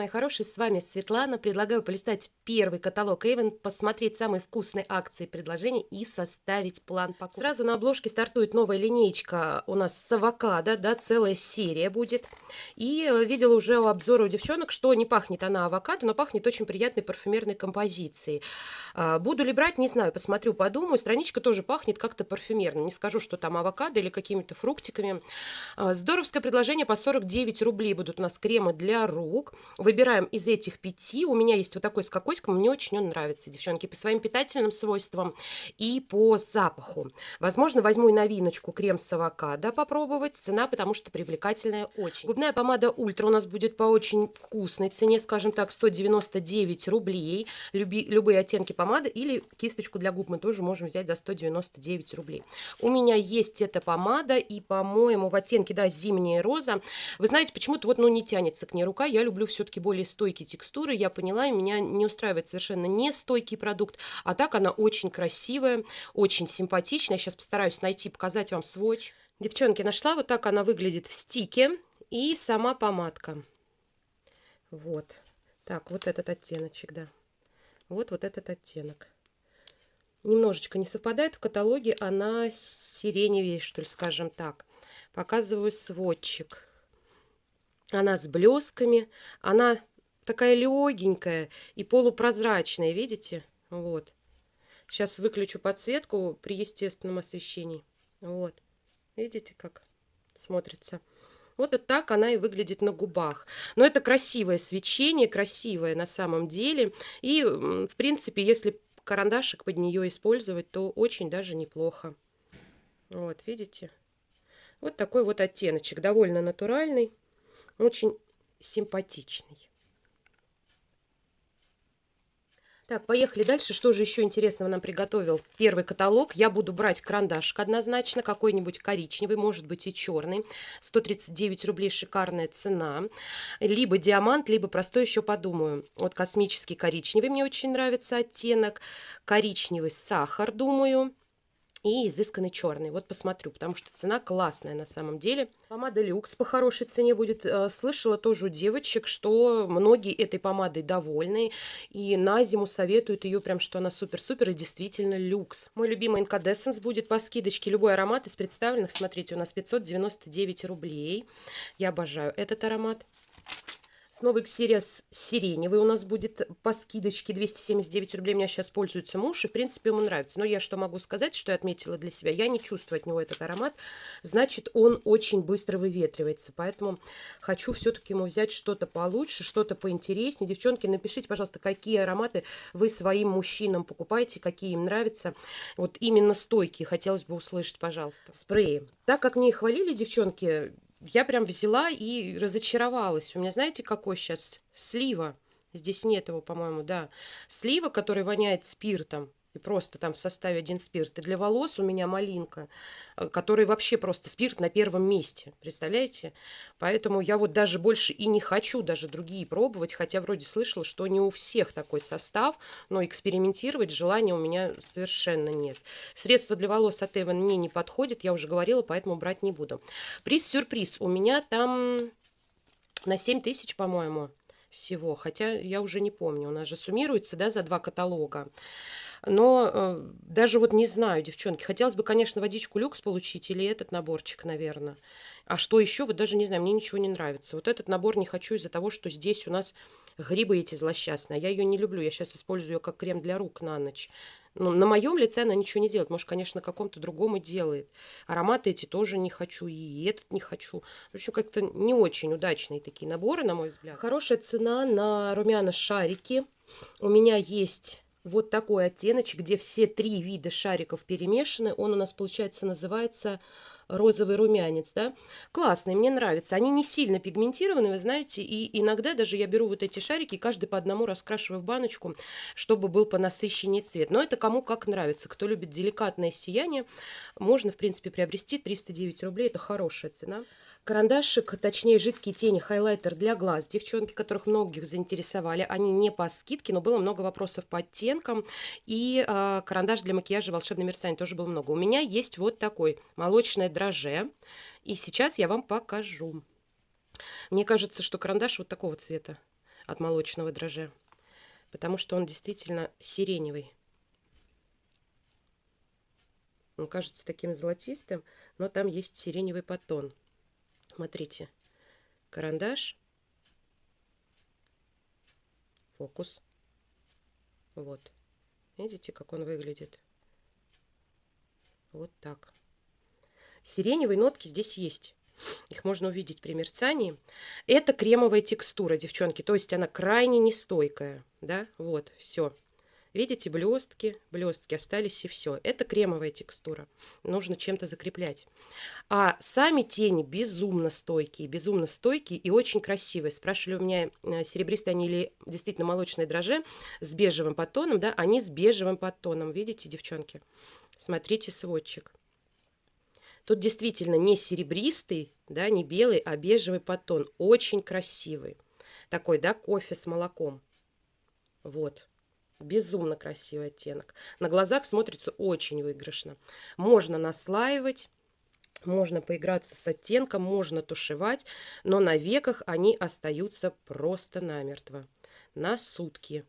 мои хорошие, с вами Светлана. Предлагаю полистать первый каталог Avon, посмотреть самые вкусные акции предложения и составить план покупок. Сразу на обложке стартует новая линейка у нас с авокадо, да, целая серия будет. И э, видела уже у обзора у девчонок, что не пахнет она авокадо, но пахнет очень приятной парфюмерной композицией. А, буду ли брать, не знаю, посмотрю, подумаю. Страничка тоже пахнет как-то парфюмерно. Не скажу, что там авокадо или какими-то фруктиками. А, здоровское предложение по 49 рублей будут у нас кремы для рук. Выбираем из этих пяти. У меня есть вот такой с кокоськом. Мне очень он нравится, девчонки, по своим питательным свойствам и по запаху. Возможно, возьму и новиночку крем с авокадо попробовать. Цена, потому что привлекательная очень. Губная помада Ультра у нас будет по очень вкусной цене, скажем так, 199 рублей. Люби, любые оттенки помады или кисточку для губ мы тоже можем взять за 199 рублей. У меня есть эта помада и, по-моему, в оттенке, да, зимняя роза. Вы знаете, почему-то вот, ну, не тянется к ней рука. Я люблю все-таки более стойкие текстуры. Я поняла, и меня не устраивает совершенно не стойкий продукт. А так она очень красивая, очень симпатичная. Сейчас постараюсь найти, показать вам сводч. Девчонки, нашла. Вот так она выглядит в стике. И сама помадка. Вот. Так, вот этот оттеночек, да. Вот, вот этот оттенок. Немножечко не совпадает. В каталоге она сиреневее, что ли, скажем так. Показываю сводчик. Она с блесками. Она такая легенькая и полупрозрачная, видите? Вот. Сейчас выключу подсветку при естественном освещении. Вот. Видите, как смотрится? Вот так она и выглядит на губах. Но это красивое свечение, красивое на самом деле. И, в принципе, если карандашик под нее использовать, то очень даже неплохо. Вот, видите? Вот такой вот оттеночек, довольно натуральный, очень симпатичный. Так, поехали дальше. Что же еще интересного нам приготовил первый каталог? Я буду брать карандашик однозначно, какой-нибудь коричневый, может быть и черный. 139 рублей шикарная цена. Либо диамант, либо простой еще подумаю. Вот космический коричневый мне очень нравится оттенок. Коричневый сахар, думаю и изысканный черный. Вот посмотрю, потому что цена классная на самом деле. Помада люкс по хорошей цене будет. Э, слышала тоже у девочек, что многие этой помадой довольны. И на зиму советуют ее прям, что она супер-супер и действительно люкс. Мой любимый инкадессенс будет по скидочке. Любой аромат из представленных, смотрите, у нас 599 рублей. Я обожаю этот аромат. Новый Xeris сиреневый у нас будет по скидочке 279 рублей. У меня сейчас пользуется муж, и в принципе ему нравится. Но я что могу сказать, что я отметила для себя? Я не чувствую от него этот аромат. Значит, он очень быстро выветривается. Поэтому хочу все-таки ему взять что-то получше, что-то поинтереснее. Девчонки, напишите, пожалуйста, какие ароматы вы своим мужчинам покупаете, какие им нравятся. Вот именно стойкие хотелось бы услышать, пожалуйста. Спреи. Так как мне хвалили, девчонки, я прям взяла и разочаровалась. У меня, знаете, какой сейчас? Слива. Здесь нет его, по-моему, да. Слива, который воняет спиртом. И просто там в составе один спирт. И для волос у меня малинка, э, который вообще просто спирт на первом месте. Представляете? Поэтому я вот даже больше и не хочу даже другие пробовать. Хотя вроде слышала, что не у всех такой состав. Но экспериментировать желания у меня совершенно нет. Средство для волос от Эван мне не подходит. Я уже говорила, поэтому брать не буду. Приз-сюрприз. У меня там на 7 тысяч, по-моему, всего. Хотя я уже не помню. У нас же суммируется, да, за два каталога. Но э, даже вот не знаю, девчонки, хотелось бы, конечно, водичку люкс получить или этот наборчик, наверное. А что еще, вот даже не знаю, мне ничего не нравится. Вот этот набор не хочу из-за того, что здесь у нас грибы эти злосчастные. Я ее не люблю, я сейчас использую ее как крем для рук на ночь. Но на моем лице она ничего не делает. Может, конечно, каком-то другом и делает. Ароматы эти тоже не хочу, и этот не хочу. В общем, как-то не очень удачные такие наборы, на мой взгляд. Хорошая цена на румяна шарики. У меня есть вот такой оттеночек, где все три вида шариков перемешаны. Он у нас, получается, называется розовый румянец, да, классный, мне нравится. Они не сильно пигментированы, вы знаете, и иногда даже я беру вот эти шарики, каждый по одному раскрашиваю в баночку, чтобы был понасыщеннее цвет. Но это кому как нравится. Кто любит деликатное сияние, можно, в принципе, приобрести 309 рублей, это хорошая цена. Карандашик, точнее жидкие тени, хайлайтер для глаз. Девчонки, которых многих заинтересовали, они не по скидке, но было много вопросов по оттенкам. И э, карандаш для макияжа волшебный мерцание тоже было много. У меня есть вот такой молочное дроже. И сейчас я вам покажу. Мне кажется, что карандаш вот такого цвета. от молочного дрожжа. Потому что он действительно сиреневый. Он кажется таким золотистым, но там есть сиреневый подтон. Смотрите, карандаш, фокус. Вот. Видите, как он выглядит? Вот так. Сиреневые нотки здесь есть. Их можно увидеть при мерцании. Это кремовая текстура, девчонки. То есть она крайне нестойкая. Да, вот, все. Видите, блестки, блестки остались и все. Это кремовая текстура. Нужно чем-то закреплять. А сами тени безумно стойкие, безумно стойкие и очень красивые. Спрашивали у меня, э, серебристые они или действительно молочные дрожжи с бежевым подтоном. Да, они с бежевым подтоном. Видите, девчонки? Смотрите сводчик. Тут действительно не серебристый, да, не белый, а бежевый подтон. Очень красивый. Такой, да, кофе с молоком. Вот. Безумно красивый оттенок. На глазах смотрится очень выигрышно. Можно наслаивать. Можно поиграться с оттенком, можно тушевать, но на веках они остаются просто намертво. На сутки.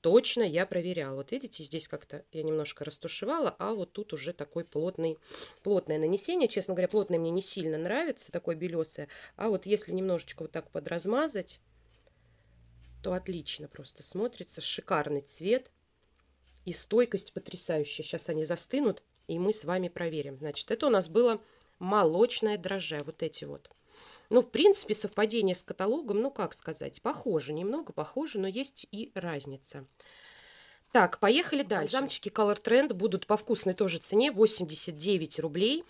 Точно я проверяла. Вот видите, здесь как-то я немножко растушевала, а вот тут уже такой плотный, плотное нанесение. Честно говоря, плотное мне не сильно нравится, такое белесое. А вот если немножечко вот так подразмазать, то отлично просто смотрится. Шикарный цвет и стойкость потрясающая. Сейчас они застынут, и мы с вами проверим. Значит, это у нас было молочное дрожжи, вот эти вот. Ну, в принципе, совпадение с каталогом, ну, как сказать, похоже, немного похоже, но есть и разница. Так, поехали дальше. Замчики Color Trend будут по вкусной тоже цене, 89 рублей.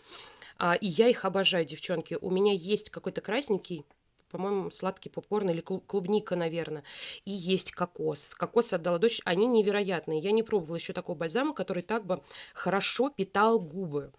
А, и я их обожаю, девчонки. У меня есть какой-то красненький, по-моему, сладкий попкорн или клубника, наверное. И есть кокос. Кокос отдала дочь. Они невероятные. Я не пробовала еще такого бальзама, который так бы хорошо питал губы.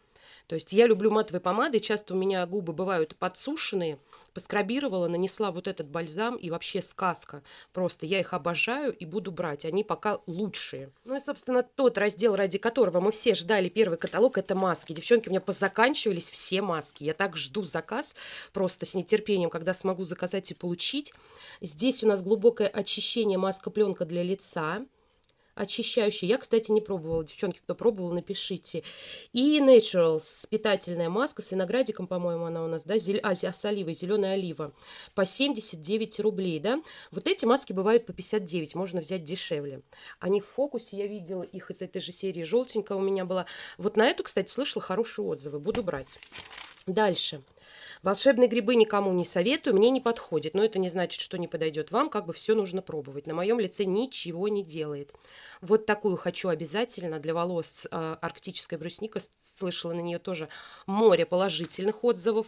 То есть я люблю матовые помады, часто у меня губы бывают подсушенные. Поскрабировала, нанесла вот этот бальзам и вообще сказка. Просто я их обожаю и буду брать. Они пока лучшие. Ну и, собственно, тот раздел, ради которого мы все ждали первый каталог, это маски. Девчонки, у меня позаканчивались все маски. Я так жду заказ просто с нетерпением, когда смогу заказать и получить. Здесь у нас глубокое очищение маска-пленка для лица очищающий. Я, кстати, не пробовала. Девчонки, кто пробовал, напишите. И Naturals, питательная маска с виноградиком, по-моему, она у нас, да, зель... а, с оливой, зеленая олива. По 79 рублей, да. Вот эти маски бывают по 59, можно взять дешевле. Они в фокусе, я видела их из этой же серии, желтенькая у меня была. Вот на эту, кстати, слышала хорошие отзывы, буду брать. Дальше. Волшебные грибы никому не советую, мне не подходит. Но это не значит, что не подойдет вам. Как бы все нужно пробовать. На моем лице ничего не делает. Вот такую хочу обязательно для волос э, арктическая брусника. Слышала на нее тоже море положительных отзывов.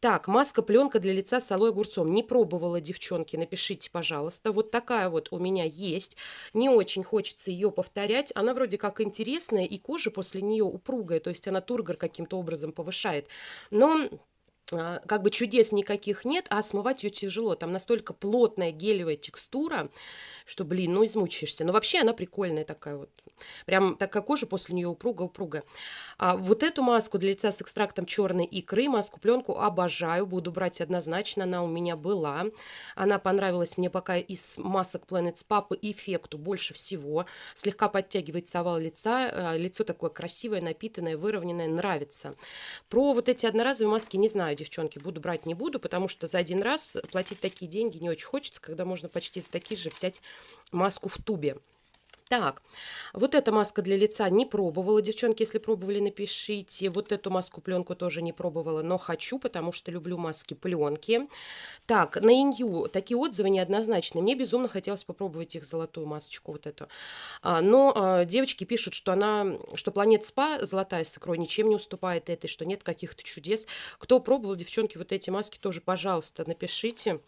Так, маска-пленка для лица с алоэ огурцом. Не пробовала, девчонки, напишите, пожалуйста. Вот такая вот у меня есть. Не очень хочется ее повторять. Она вроде как интересная, и кожа после нее упругая. То есть она тургор каким-то образом повышает. Но как бы чудес никаких нет, а смывать ее тяжело. Там настолько плотная гелевая текстура, что, блин, ну измучаешься. Но вообще она прикольная такая вот. Прям такая кожа после нее упруга-упруга. А вот эту маску для лица с экстрактом черной икры, маску пленку обожаю. Буду брать однозначно. Она у меня была. Она понравилась мне пока из масок Planet Spa по эффекту больше всего. Слегка подтягивается овал лица. А, лицо такое красивое, напитанное, выровненное. Нравится. Про вот эти одноразовые маски не знаю девчонки, буду брать не буду, потому что за один раз платить такие деньги не очень хочется, когда можно почти за такие же взять маску в тубе. Так, вот эта маска для лица не пробовала. Девчонки, если пробовали, напишите. Вот эту маску пленку тоже не пробовала, но хочу, потому что люблю маски пленки. Так, на Инью такие отзывы неоднозначные. Мне безумно хотелось попробовать их золотую масочку вот эту. А, но а, девочки пишут, что она, что Планет Спа золотая с икрой ничем не уступает этой, что нет каких-то чудес. Кто пробовал, девчонки, вот эти маски тоже, пожалуйста, напишите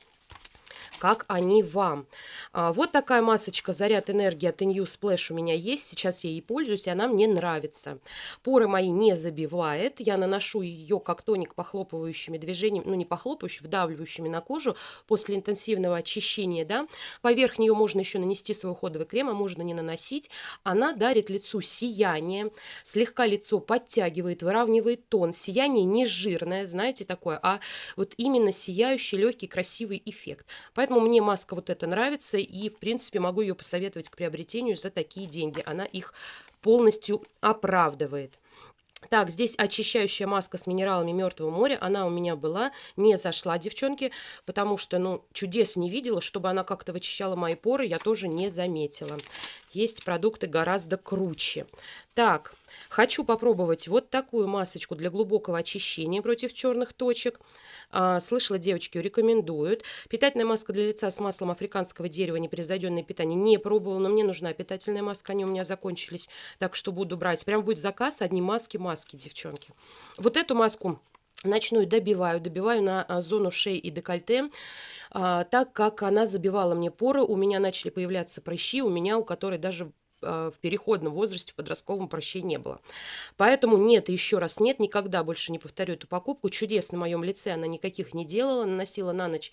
как они вам. А, вот такая масочка «Заряд энергии» от New Splash у меня есть. Сейчас я ей пользуюсь, и она мне нравится. Поры мои не забивает. Я наношу ее как тоник похлопывающими движениями, ну не похлопывающими, вдавливающими на кожу после интенсивного очищения. Да? Поверх нее можно еще нанести свой уходовый крем, а можно не наносить. Она дарит лицу сияние, слегка лицо подтягивает, выравнивает тон. Сияние не жирное, знаете, такое, а вот именно сияющий, легкий, красивый эффект. Поэтому мне маска вот эта нравится, и, в принципе, могу ее посоветовать к приобретению за такие деньги. Она их полностью оправдывает. Так, здесь очищающая маска с минералами Мертвого моря. Она у меня была, не зашла, девчонки, потому что, ну, чудес не видела, чтобы она как-то вычищала мои поры, я тоже не заметила. Есть продукты гораздо круче. Так, хочу попробовать вот такую масочку для глубокого очищения против черных точек. А, слышала, девочки рекомендуют. Питательная маска для лица с маслом африканского дерева, непревзойденное питание. Не пробовала, но мне нужна питательная маска, они у меня закончились. Так что буду брать. Прям будет заказ, одни маски, маски, девчонки. Вот эту маску ночную добиваю, добиваю на а, зону шеи и декольте, а, так как она забивала мне поры, у меня начали появляться прыщи, у меня, у которой даже а, в переходном возрасте, в подростковом прощения не было. Поэтому нет, еще раз нет, никогда больше не повторю эту покупку. Чудес на моем лице она никаких не делала, наносила на ночь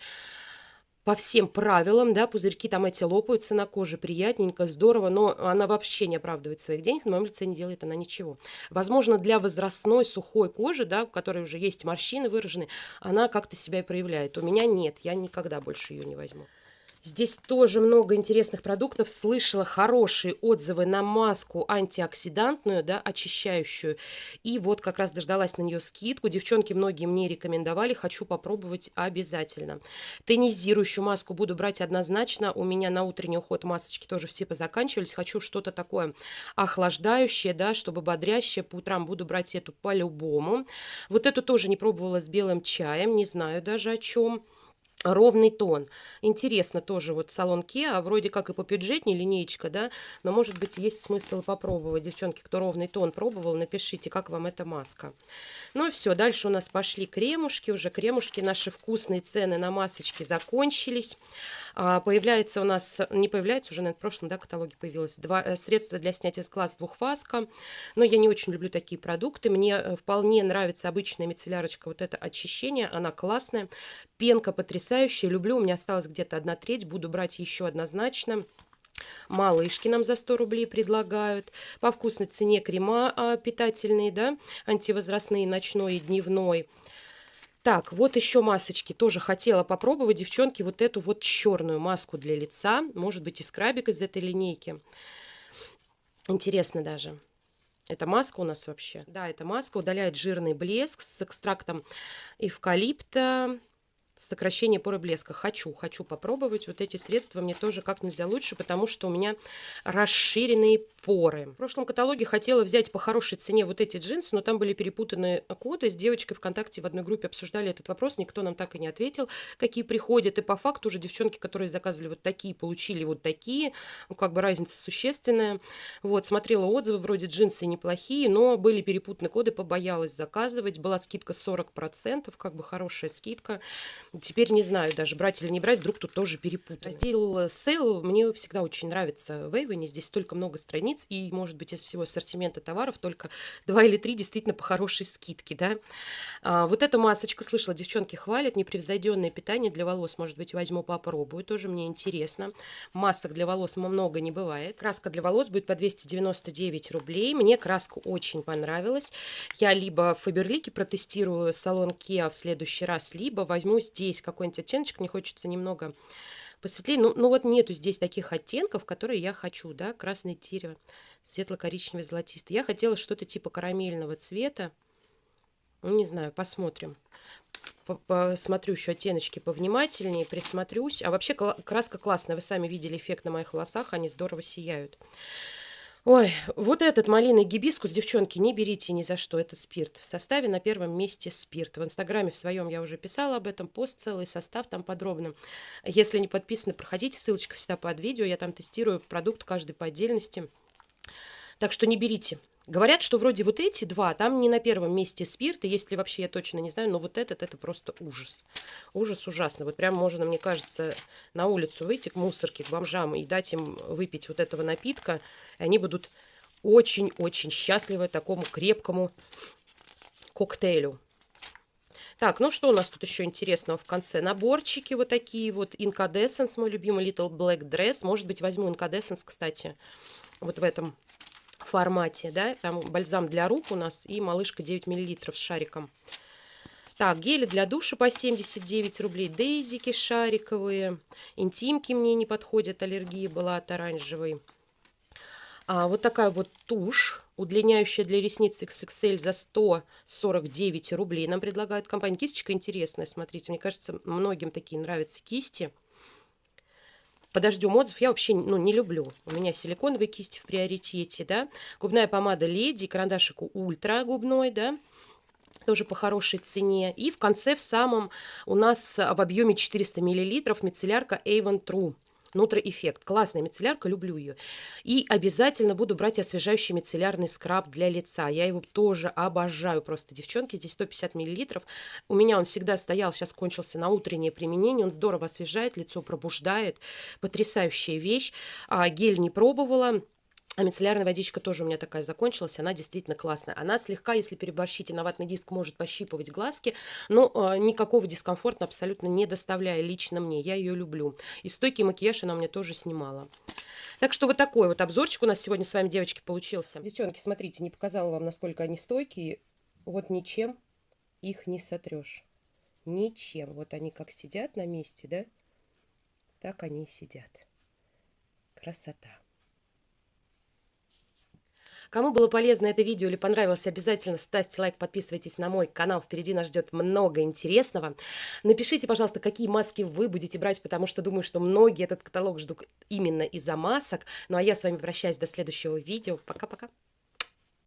по всем правилам, да, пузырьки там эти лопаются на коже, приятненько, здорово, но она вообще не оправдывает своих денег, на моем лице не делает она ничего. Возможно, для возрастной сухой кожи, да, у которой уже есть морщины выражены, она как-то себя и проявляет. У меня нет, я никогда больше ее не возьму. Здесь тоже много интересных продуктов. Слышала хорошие отзывы на маску антиоксидантную, да, очищающую. И вот как раз дождалась на нее скидку. Девчонки многие мне рекомендовали. Хочу попробовать обязательно. Тонизирующую маску буду брать однозначно. У меня на утренний уход масочки тоже все позаканчивались. Хочу что-то такое охлаждающее, да, чтобы бодрящее. По утрам буду брать эту по-любому. Вот эту тоже не пробовала с белым чаем. Не знаю даже о чем ровный тон. Интересно тоже вот салон Kia, вроде как и по бюджетней линеечка, да, но может быть есть смысл попробовать. Девчонки, кто ровный тон пробовал, напишите, как вам эта маска. Ну и все, дальше у нас пошли кремушки, уже кремушки, наши вкусные цены на масочки закончились. А, появляется у нас, не появляется, уже на прошлом да, каталоге появилось, два, э, средства для снятия с глаз двухфаска. Но я не очень люблю такие продукты. Мне э, вполне нравится обычная мицеллярочка, вот это очищение, она классная. Пенка потрясающая, люблю, у меня осталось где-то одна треть, буду брать еще однозначно. Малышки нам за 100 рублей предлагают. По вкусной цене крема а, питательные, да, антивозрастные, ночной и дневной. Так, вот еще масочки. Тоже хотела попробовать, девчонки, вот эту вот черную маску для лица. Может быть, и скрабик из этой линейки. Интересно даже. Это маска у нас вообще. Да, это маска удаляет жирный блеск с экстрактом эвкалипта, сокращение поры блеска. Хочу, хочу попробовать вот эти средства. Мне тоже как нельзя лучше, потому что у меня расширенные поры. В прошлом каталоге хотела взять по хорошей цене вот эти джинсы, но там были перепутаны коды. С девочкой ВКонтакте в одной группе обсуждали этот вопрос. Никто нам так и не ответил, какие приходят. И по факту уже девчонки, которые заказывали вот такие, получили вот такие. Ну, как бы разница существенная. Вот, смотрела отзывы, вроде джинсы неплохие, но были перепутаны коды, побоялась заказывать. Была скидка 40%, как бы хорошая скидка. Теперь не знаю даже, брать или не брать, вдруг тут тоже перепутать. Раздел sale мне всегда очень нравится в Эйвоне. Здесь столько много страниц, и, может быть, из всего ассортимента товаров только два или три действительно по хорошей скидке, да. А, вот эта масочка, слышала, девчонки хвалят, непревзойденное питание для волос, может быть, возьму, попробую, тоже мне интересно. Масок для волос много не бывает. Краска для волос будет по 299 рублей. Мне краска очень понравилась. Я либо в Фаберлике протестирую салон Kia в следующий раз, либо возьму здесь здесь какой-нибудь оттеночек, мне хочется немного посветлее. Ну, ну вот нету здесь таких оттенков, которые я хочу, да, красное дерево, светло-коричневый, золотистый. Я хотела что-то типа карамельного цвета. Ну, не знаю, посмотрим. Посмотрю еще оттеночки повнимательнее, присмотрюсь. А вообще краска классная. Вы сами видели эффект на моих волосах, они здорово сияют. Ой, вот этот малиновый гибискус, девчонки, не берите ни за что, это спирт. В составе на первом месте спирт. В инстаграме в своем я уже писала об этом, пост целый, состав там подробно. Если не подписаны, проходите, ссылочка всегда под видео, я там тестирую продукт каждый по отдельности. Так что не берите. Говорят, что вроде вот эти два, там не на первом месте спирт, и если вообще я точно не знаю, но вот этот, это просто ужас. Ужас ужасный. Вот прям можно, мне кажется, на улицу выйти к мусорке, к бомжам и дать им выпить вот этого напитка, и они будут очень-очень счастливы такому крепкому коктейлю. Так, ну что у нас тут еще интересного в конце? Наборчики вот такие вот. Incandescence, мой любимый Little Black Dress. Может быть, возьму Incandescence, кстати, вот в этом формате, да, там бальзам для рук у нас и малышка 9 миллилитров с шариком. Так, гели для душа по 79 рублей. Дейзики шариковые. Интимки мне не подходят. Аллергия была от оранжевой. А, вот такая вот тушь, удлиняющая для ресниц XXL за 149 рублей. Нам предлагают компания. Кисточка интересная, смотрите. Мне кажется, многим такие нравятся кисти. Подождем отзыв. Я вообще ну, не люблю. У меня силиконовые кисти в приоритете, да. Губная помада Леди, карандашик Ультра губной, да тоже по хорошей цене. И в конце в самом у нас в объеме 400 мл мицеллярка Avon True. Нутро Эффект. Классная мицеллярка, люблю ее. И обязательно буду брать освежающий мицеллярный скраб для лица. Я его тоже обожаю просто, девчонки. Здесь 150 миллилитров. У меня он всегда стоял, сейчас кончился на утреннее применение. Он здорово освежает, лицо пробуждает. Потрясающая вещь. А, гель не пробовала. А мицеллярная водичка тоже у меня такая закончилась, она действительно классная. Она слегка, если переборщить, на ватный диск может пощипывать глазки, но э, никакого дискомфорта абсолютно не доставляя лично мне. Я ее люблю. И стойкий макияж она мне тоже снимала. Так что вот такой вот обзорчик у нас сегодня с вами, девочки, получился. Девчонки, смотрите, не показала вам, насколько они стойкие. Вот ничем их не сотрешь. Ничем. Вот они как сидят на месте, да? Так они и сидят. Красота. Кому было полезно это видео или понравилось, обязательно ставьте лайк, подписывайтесь на мой канал. Впереди нас ждет много интересного. Напишите, пожалуйста, какие маски вы будете брать, потому что думаю, что многие этот каталог ждут именно из-за масок. Ну а я с вами прощаюсь до следующего видео. Пока-пока.